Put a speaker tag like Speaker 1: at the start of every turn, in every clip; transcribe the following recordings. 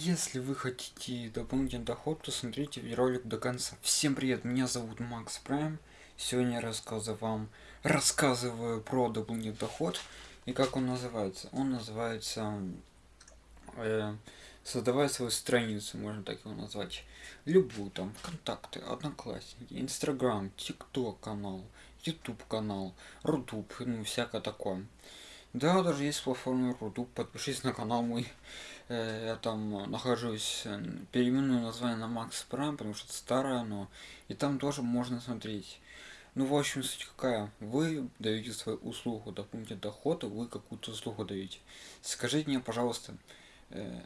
Speaker 1: Если вы хотите дополнительный доход, то смотрите ролик до конца. Всем привет, меня зовут Макс Прайм. Сегодня я рассказываю вам, рассказываю про дополнительный доход и как он называется. Он называется э, создавая свою страницу, можно так его назвать. Любую там, контакты, одноклассники, инстаграм, тикток канал, ютуб канал, рутуб, ну всякое такое. Да, даже есть платформа Рутуб, подпишись на канал мой. Э, я там нахожусь, э, переименую название на Макс Прайм, потому что это старое но И там тоже можно смотреть. Ну, в общем, суть какая. Вы даете свою услугу, допустим, доход, вы какую-то услугу даете. Скажите мне, пожалуйста, э,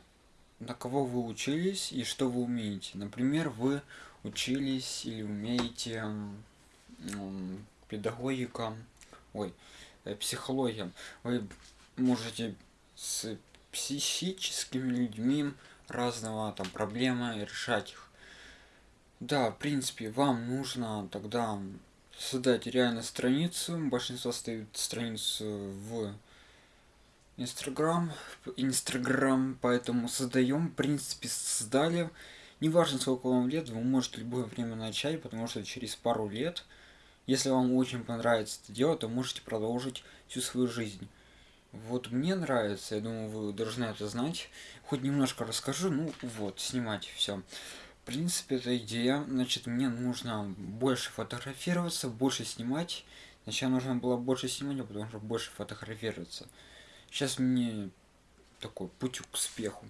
Speaker 1: на кого вы учились и что вы умеете. Например, вы учились или умеете педагогика, ой, психология. Вы можете с психическими людьми разного там проблемы решать их. Да, в принципе, вам нужно тогда создать реально страницу. Большинство ставит страницу в Инстаграм, Инстаграм, поэтому создаем, в принципе, создали. Неважно, сколько вам лет, вы можете любое время начать, потому что через пару лет, если вам очень понравится это дело, то можете продолжить всю свою жизнь. Вот мне нравится, я думаю, вы должны это знать. Хоть немножко расскажу, ну вот, снимать все. В принципе, эта идея, значит, мне нужно больше фотографироваться, больше снимать. Сначала нужно было больше снимать, а потом уже больше фотографироваться. Сейчас мне такой путь к успеху.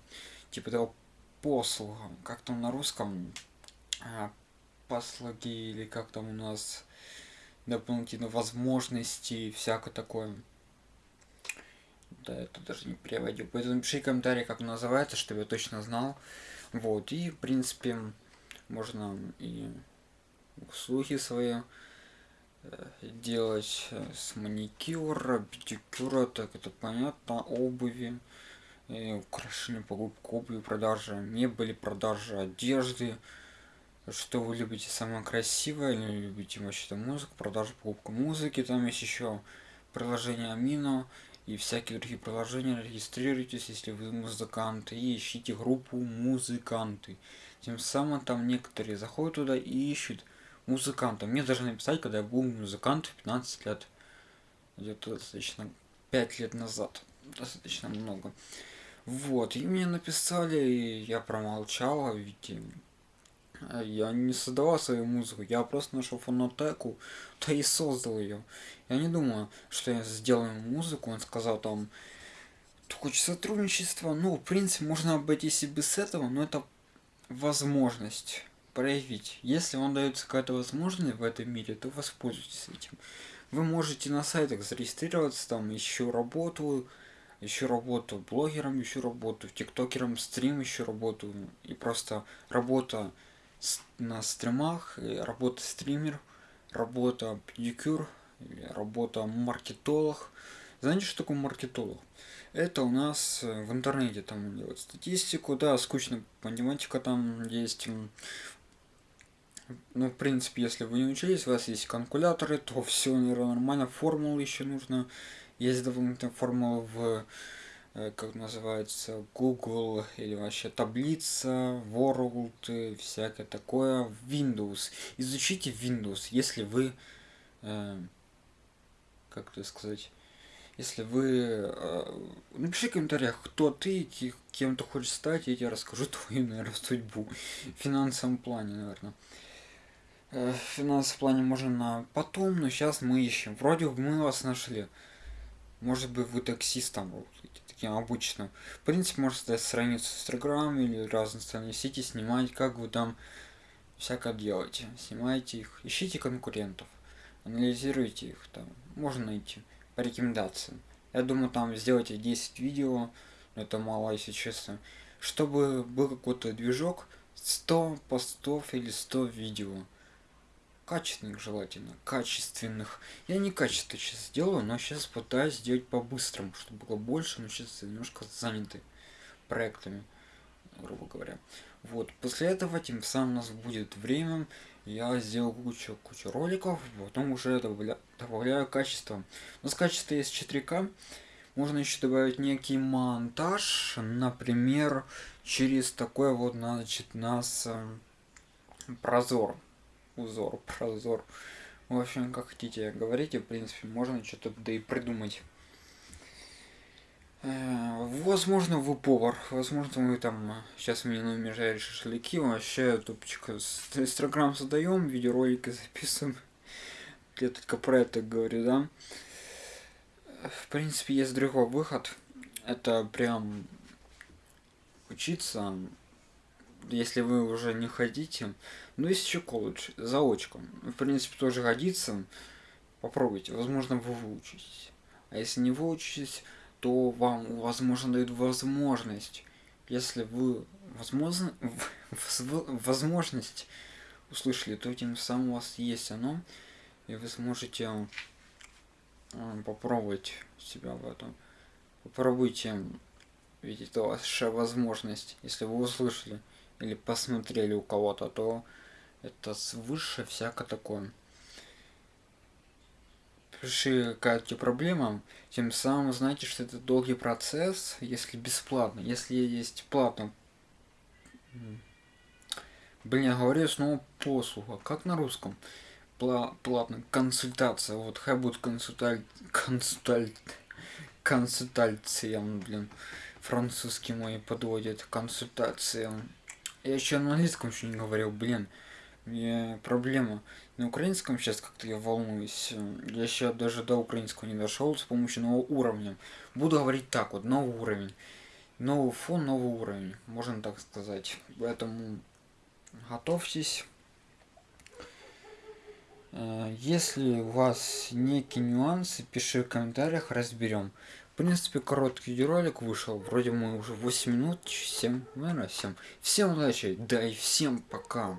Speaker 1: Типа того послуга, как там на русском, а, послуги или как там у нас дополнительные возможности, всякое такое. Да, это даже не переводил. Поэтому напиши комментарий, как называется, чтобы я точно знал. Вот, и, в принципе, можно и услуги свои э, делать э, с маникюра, педикюра, так это понятно, обуви, и украшения, покупка обуви, продажа мебели, продажа одежды, что вы любите самое красивое, или любите вообще-то музыку, продажа, покупка музыки, там есть еще приложение Амино, и всякие другие приложения. Регистрируйтесь, если вы музыканты, и ищите группу музыканты. Тем самым там некоторые заходят туда и ищут музыканта. Мне даже написать, когда я был музыкант в 15 лет. Где-то достаточно 5 лет назад. Достаточно много. Вот, и мне написали, и я промолчал, ведь я не создавал свою музыку, я просто нашел фонотеку, да и создал ее. Я не думаю, что я сделаю музыку, он сказал там, хочет сотрудничества, ну, в принципе, можно обойтись и без этого, но это возможность проявить. Если вам дается какая-то возможность в этом мире, то воспользуйтесь этим. Вы можете на сайтах зарегистрироваться, там, еще работу, еще работу блогером, еще работу тиктокером, стрим еще работу, и просто работа на стримах, работа стример, работа педикюр, работа маркетолог. Знаете, что такое маркетолог? Это у нас э, в интернете там делают статистику, да, скучно математика там есть. Ну, в принципе, если вы не учились, у вас есть калькуляторы, то все нормально, формулы еще нужно. Есть дополнительные формулы в как называется, Google или вообще таблица, World, всякое такое, Windows. Изучите Windows, если вы, э, как это сказать, если вы, э, напиши в комментариях, кто ты, кем ты хочешь стать, я тебе расскажу твою, наверное, судьбу в финансовом плане, наверное. Э, в финансовом плане можно на потом, но сейчас мы ищем. Вроде бы мы вас нашли. Может быть вы таксистом таким обычным. В принципе, можно создать страницу в Instagram или разные социальные сети, снимать, как вы там всякое делаете. Снимайте их, ищите конкурентов, анализируйте их, там можно найти по рекомендациям. Я думаю, там сделайте 10 видео, это мало, если честно. Чтобы был какой-то движок, 100 постов или 100 видео качественных желательно, качественных. Я не качество сейчас сделаю, но сейчас пытаюсь сделать по-быстрому, чтобы было больше, но сейчас немножко заняты проектами, грубо говоря. Вот, после этого тем самым у нас будет время, я сделал кучу, кучу роликов, потом уже добавля, добавляю качество. У нас качество есть 4К, можно еще добавить некий монтаж например через такой вот значит нас прозор узор прозор в общем как хотите говорите в принципе можно что-то да и придумать Э, возможно, вы повар, возможно, вы там сейчас мне номер жаришь шашлыки, вообще топчик инстаграм создаем, видеоролики записываем. Я только про это говорю, да. В принципе, есть другой выход. Это прям учиться, если вы уже не хотите. Ну, есть еще колледж, заочком. В принципе, тоже годится. Попробуйте, возможно, вы выучитесь. А если не выучитесь, то вам, возможно, дают возможность, если вы возможно, возможность услышали, то тем самым у вас есть оно, и вы сможете э, попробовать себя в этом. Попробуйте, ведь это ваша возможность, если вы услышали или посмотрели у кого-то, то это свыше всяко такое решили какая-то проблема, тем самым знаете, что это долгий процесс, если бесплатно. Если есть платно, блин, я говорю снова послуга, как на русском? Пла платно, консультация, вот хай будет консульталь... консульталь... консультация, блин, французский мой подводит, консультация. Я еще на английском еще не говорил, блин, мне проблема на украинском сейчас как-то я волнуюсь. Я еще даже до украинского не дошел с помощью нового уровня. Буду говорить так вот, новый уровень. Новый фон, новый уровень, можно так сказать. Поэтому готовьтесь. Э, если у вас некие нюансы, пиши в комментариях, разберем. Принципе, короткий видеоролик вышел. Вроде мы уже 8 минут, 7, наверное, 7. Всем удачи, да и всем пока.